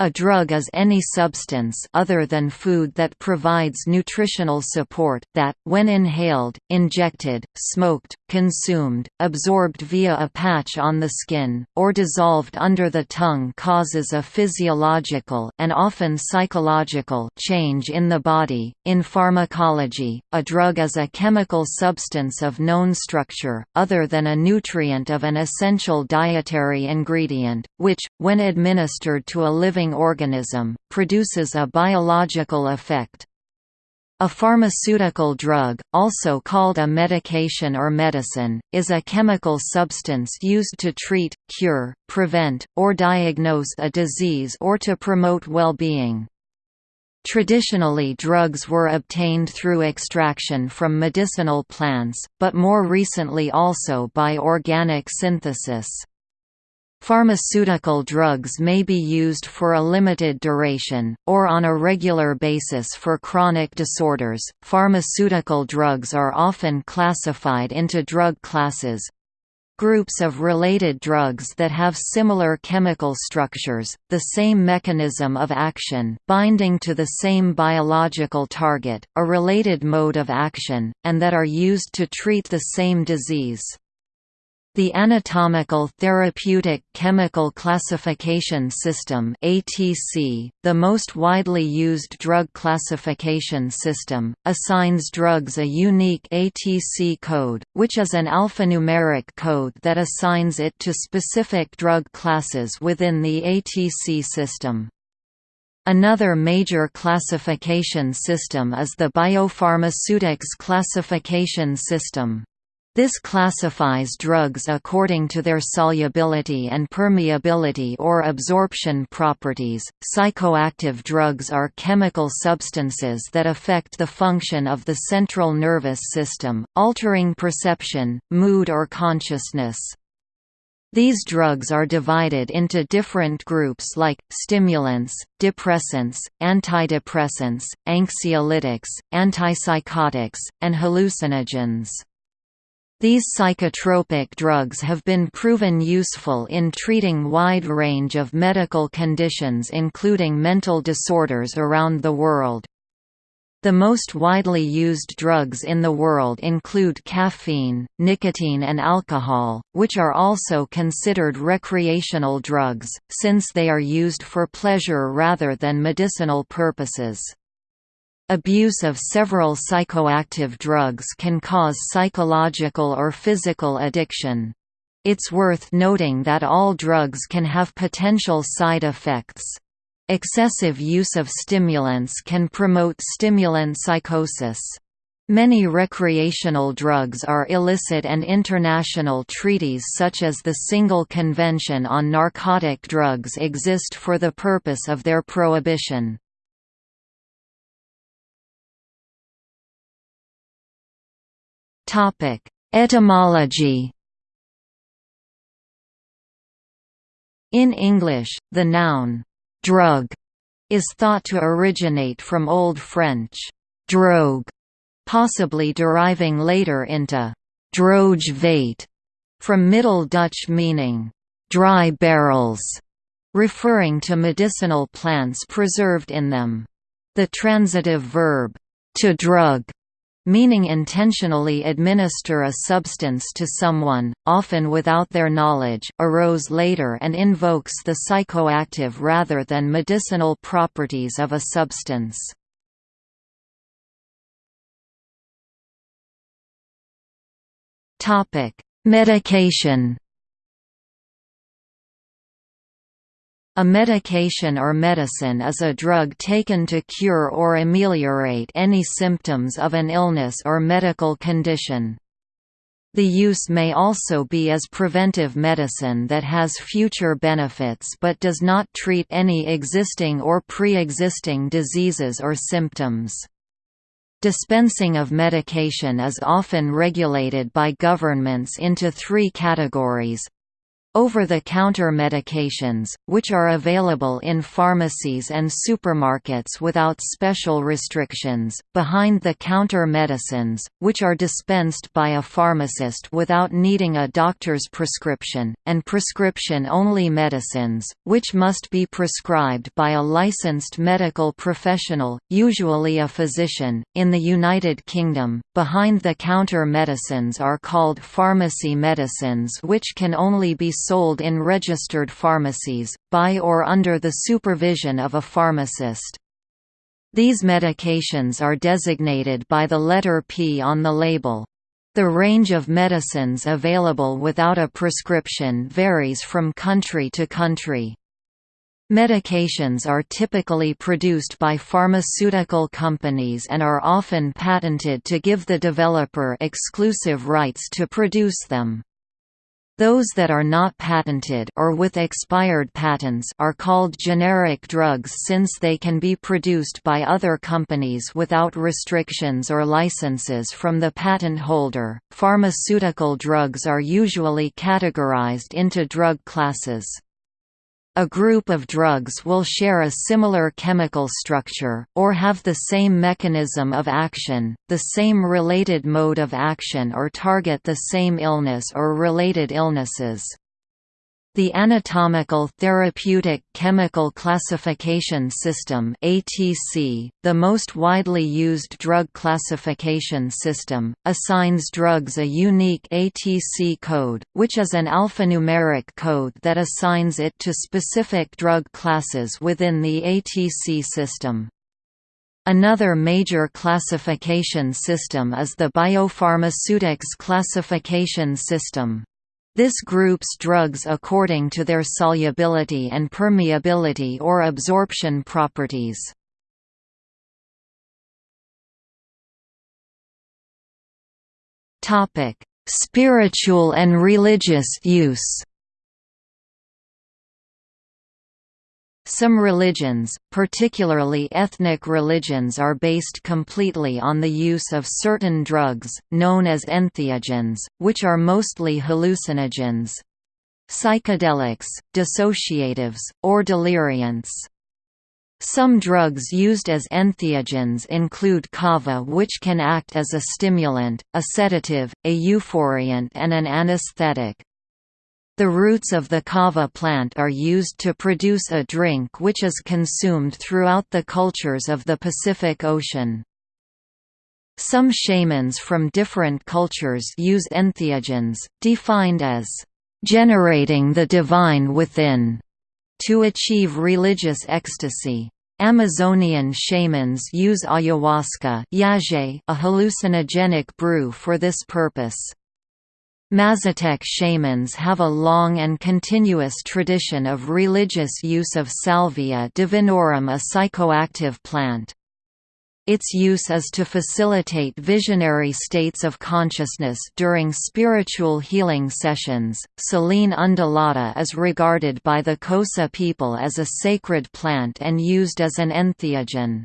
A drug is any substance other than food that provides nutritional support that, when inhaled, injected, smoked, consumed, absorbed via a patch on the skin, or dissolved under the tongue causes a physiological and often psychological change in the body. In pharmacology, a drug is a chemical substance of known structure, other than a nutrient of an essential dietary ingredient, which, when administered to a living organism, produces a biological effect. A pharmaceutical drug, also called a medication or medicine, is a chemical substance used to treat, cure, prevent, or diagnose a disease or to promote well-being. Traditionally drugs were obtained through extraction from medicinal plants, but more recently also by organic synthesis. Pharmaceutical drugs may be used for a limited duration, or on a regular basis for chronic disorders. Pharmaceutical drugs are often classified into drug classes groups of related drugs that have similar chemical structures, the same mechanism of action binding to the same biological target, a related mode of action, and that are used to treat the same disease. The Anatomical Therapeutic Chemical Classification System ATC, the most widely used drug classification system, assigns drugs a unique ATC code, which is an alphanumeric code that assigns it to specific drug classes within the ATC system. Another major classification system is the Biopharmaceutics Classification System. This classifies drugs according to their solubility and permeability or absorption properties. Psychoactive drugs are chemical substances that affect the function of the central nervous system, altering perception, mood, or consciousness. These drugs are divided into different groups like, stimulants, depressants, antidepressants, anxiolytics, antipsychotics, and hallucinogens. These psychotropic drugs have been proven useful in treating wide range of medical conditions including mental disorders around the world. The most widely used drugs in the world include caffeine, nicotine and alcohol, which are also considered recreational drugs, since they are used for pleasure rather than medicinal purposes. Abuse of several psychoactive drugs can cause psychological or physical addiction. It's worth noting that all drugs can have potential side effects. Excessive use of stimulants can promote stimulant psychosis. Many recreational drugs are illicit and international treaties such as the Single Convention on Narcotic Drugs exist for the purpose of their prohibition. Topic: Etymology. In English, the noun drug is thought to originate from Old French drogue, possibly deriving later into droge vate, from Middle Dutch meaning dry barrels, referring to medicinal plants preserved in them. The transitive verb to drug meaning intentionally administer a substance to someone, often without their knowledge, arose later and invokes the psychoactive rather than medicinal properties of a substance. Medication A medication or medicine is a drug taken to cure or ameliorate any symptoms of an illness or medical condition. The use may also be as preventive medicine that has future benefits but does not treat any existing or pre-existing diseases or symptoms. Dispensing of medication is often regulated by governments into three categories Over-the-counter medications, which are available in pharmacies and supermarkets without special restrictions, behind-the-counter medicines, which are dispensed by a pharmacist without needing a doctor's prescription, and prescription-only medicines, which must be prescribed by a licensed medical professional, usually a physician. In the United Kingdom, behind-the-counter medicines are called pharmacy medicines which can only be sold in registered pharmacies, by or under the supervision of a pharmacist. These medications are designated by the letter P on the label. The range of medicines available without a prescription varies from country to country. Medications are typically produced by pharmaceutical companies and are often patented to give the developer exclusive rights to produce them. Those that are not patented or with expired patents are called generic drugs since they can be produced by other companies without restrictions or licenses from the patent holder. Pharmaceutical drugs are usually categorized into drug classes. A group of drugs will share a similar chemical structure, or have the same mechanism of action, the same related mode of action or target the same illness or related illnesses. The Anatomical Therapeutic Chemical Classification System (ATC), the most widely used drug classification system, assigns drugs a unique ATC code, which is an alphanumeric code that assigns it to specific drug classes within the ATC system. Another major classification system is the Biopharmaceutics Classification System. This groups drugs according to their solubility and permeability or absorption properties. Spiritual and religious use Some religions, particularly ethnic religions are based completely on the use of certain drugs, known as entheogens, which are mostly hallucinogens. Psychedelics, dissociatives, or deliriants. Some drugs used as entheogens include kava which can act as a stimulant, a sedative, a euphoriant and an anesthetic. The roots of the kava plant are used to produce a drink which is consumed throughout the cultures of the Pacific Ocean. Some shamans from different cultures use entheogens, defined as generating the divine within, to achieve religious ecstasy. Amazonian shamans use ayahuasca a hallucinogenic brew for this purpose. Mazatec shamans have a long and continuous tradition of religious use of Salvia divinorum a psychoactive plant. Its use is to facilitate visionary states of consciousness during spiritual healing sessions. Silene undulata is regarded by the Xhosa people as a sacred plant and used as an entheogen.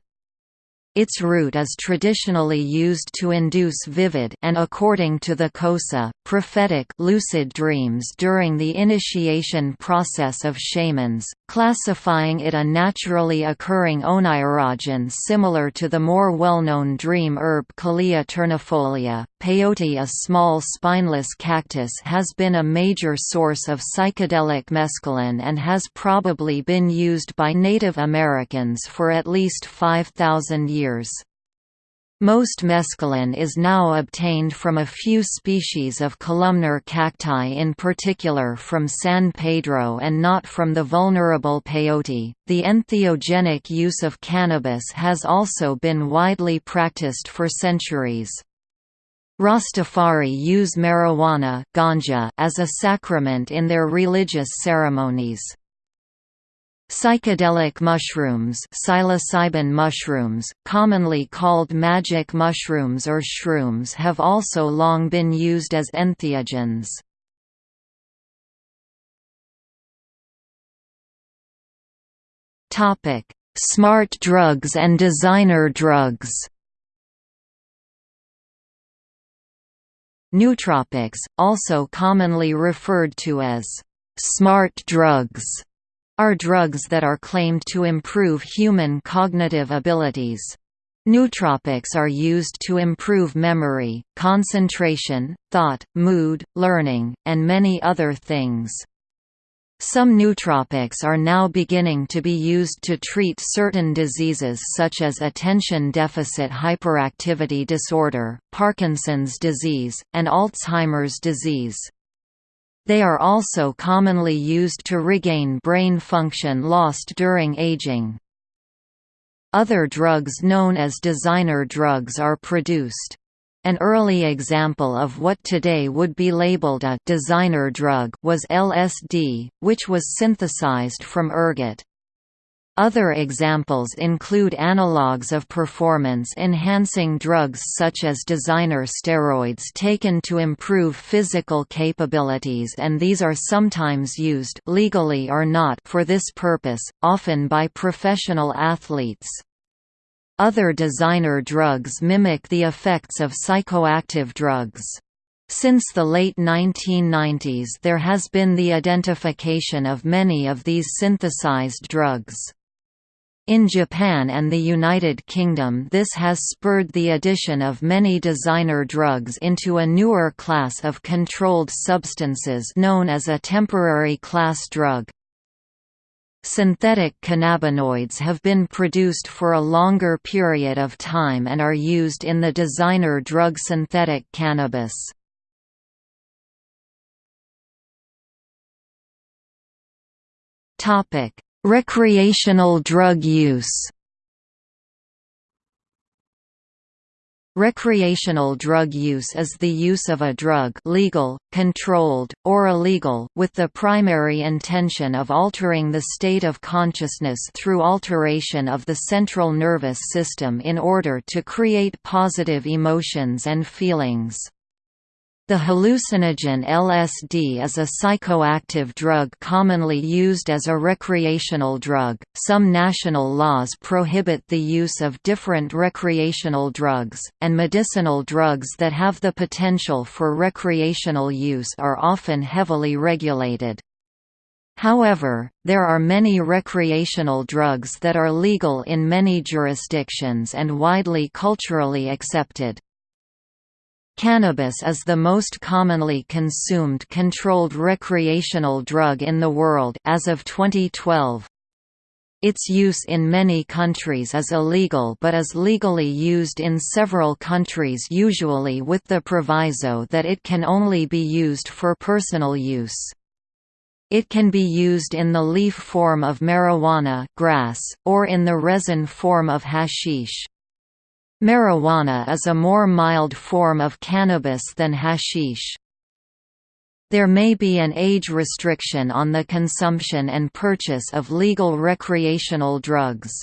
Its root is traditionally used to induce vivid and according to the Xhosa, prophetic lucid dreams during the initiation process of shamans, classifying it a naturally occurring oneirogen similar to the more well-known dream herb Calea ternifolia. Peyote a small spineless cactus has been a major source of psychedelic mescaline and has probably been used by Native Americans for at least 5,000 years. Most mescaline is now obtained from a few species of columnar cacti in particular from San Pedro and not from the vulnerable peyote. The entheogenic use of cannabis has also been widely practiced for centuries. Rastafari use marijuana ganja as a sacrament in their religious ceremonies. Psychedelic mushrooms psilocybin mushrooms, commonly called magic mushrooms or shrooms have also long been used as entheogens. Smart drugs and designer drugs Nootropics, also commonly referred to as Smart drugs are drugs that are claimed to improve human cognitive abilities. Nootropics are used to improve memory, concentration, thought, mood, learning, and many other things. Some nootropics are now beginning to be used to treat certain diseases such as attention deficit hyperactivity disorder, Parkinson's disease, and Alzheimer's disease. They are also commonly used to regain brain function lost during aging. Other drugs known as designer drugs are produced. An early example of what today would be labeled a designer drug was LSD, which was synthesized from ergot. Other examples include analogues of performance-enhancing drugs such as designer steroids taken to improve physical capabilities and these are sometimes used legally or not for this purpose, often by professional athletes. Other designer drugs mimic the effects of psychoactive drugs. Since the late 1990s there has been the identification of many of these synthesized drugs. In Japan and the United Kingdom this has spurred the addition of many designer drugs into a newer class of controlled substances known as a temporary class drug. Synthetic cannabinoids have been produced for a longer period of time and are used in the designer drug synthetic cannabis. Topic: Recreational drug use Recreational drug use is the use of a drug legal, controlled, or illegal with the primary intention of altering the state of consciousness through alteration of the central nervous system in order to create positive emotions and feelings. The hallucinogen LSD is a psychoactive drug commonly used as a recreational drug. Some national laws prohibit the use of different recreational drugs, and medicinal drugs that have the potential for recreational use are often heavily regulated. However, there are many recreational drugs that are legal in many jurisdictions and widely culturally accepted. Cannabis is the most commonly consumed controlled recreational drug in the world as of 2012. Its use in many countries is illegal but is legally used in several countries usually with the proviso that it can only be used for personal use. It can be used in the leaf form of marijuana grass, or in the resin form of hashish. Marijuana is a more mild form of cannabis than hashish. There may be an age restriction on the consumption and purchase of legal recreational drugs.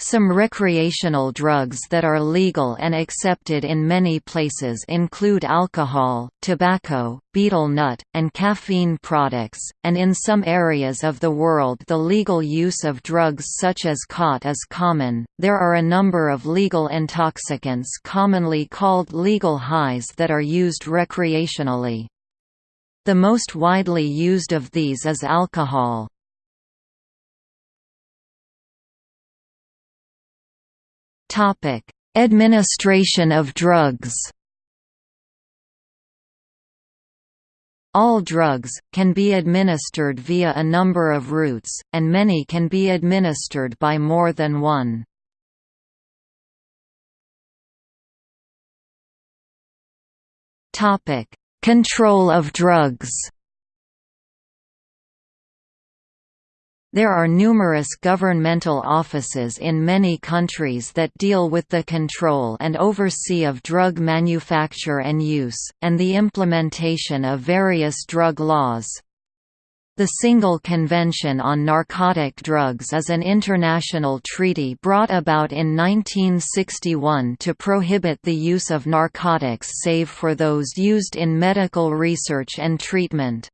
Some recreational drugs that are legal and accepted in many places include alcohol, tobacco, betel nut, and caffeine products, and in some areas of the world the legal use of drugs such as khat is common. There are a number of legal intoxicants commonly called legal highs that are used recreationally. The most widely used of these is alcohol. Topic: Administration of drugs. All drugs, can be administered via a number of routes, and many can be administered by more than one. Control of drugs There are numerous governmental offices in many countries that deal with the control and oversee of drug manufacture and use, and the implementation of various drug laws. The Single Convention on Narcotic Drugs is an international treaty brought about in 1961 to prohibit the use of narcotics save for those used in medical research and treatment.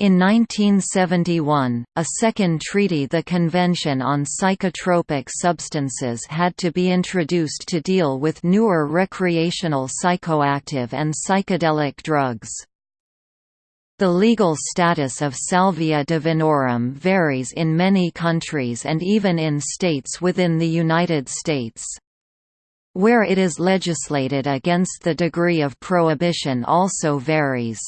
In 1971, a second treaty the Convention on Psychotropic Substances had to be introduced to deal with newer recreational psychoactive and psychedelic drugs. The legal status of salvia divinorum varies in many countries and even in states within the United States. Where it is legislated against the degree of prohibition also varies.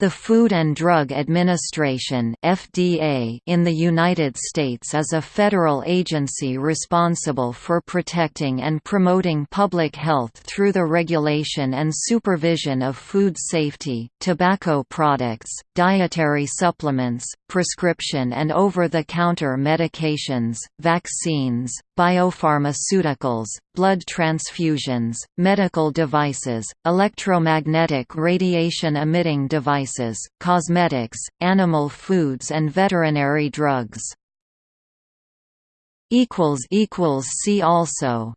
The Food and Drug Administration (FDA) in the United States is a federal agency responsible for protecting and promoting public health through the regulation and supervision of food safety, tobacco products, dietary supplements, prescription and over-the-counter medications, vaccines, biopharmaceuticals, blood transfusions, medical devices, electromagnetic radiation-emitting devices, cosmetics, animal foods and veterinary drugs. See also